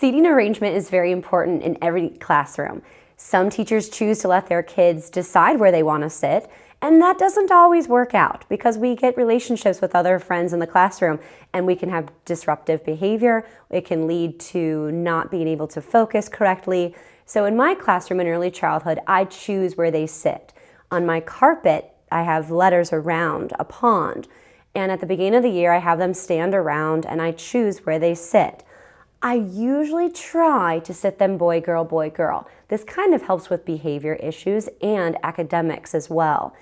Seating arrangement is very important in every classroom. Some teachers choose to let their kids decide where they want to sit, and that doesn't always work out because we get relationships with other friends in the classroom and we can have disruptive behavior. It can lead to not being able to focus correctly. So in my classroom in early childhood, I choose where they sit. On my carpet, I have letters around a pond. And at the beginning of the year, I have them stand around and I choose where they sit. I usually try to sit them boy, girl, boy, girl. This kind of helps with behavior issues and academics as well.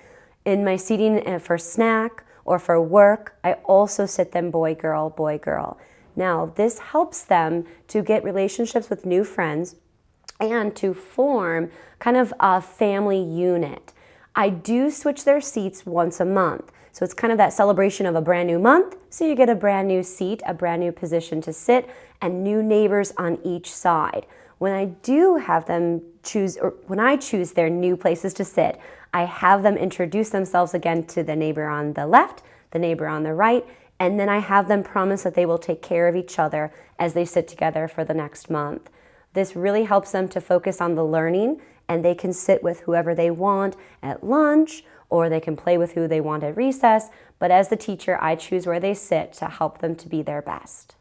In my seating uh, for snack or for work, I also sit them boy, girl, boy, girl. Now, this helps them to get relationships with new friends and to form kind of a family unit. I do switch their seats once a month. So it's kind of that celebration of a brand new month. So you get a brand new seat, a brand new position to sit, and new neighbors on each side. When I do have them choose, or when I choose their new places to sit, I have them introduce themselves again to the neighbor on the left, the neighbor on the right, and then I have them promise that they will take care of each other as they sit together for the next month. This really helps them to focus on the learning and they can sit with whoever they want at lunch or they can play with who they want at recess. But as the teacher, I choose where they sit to help them to be their best.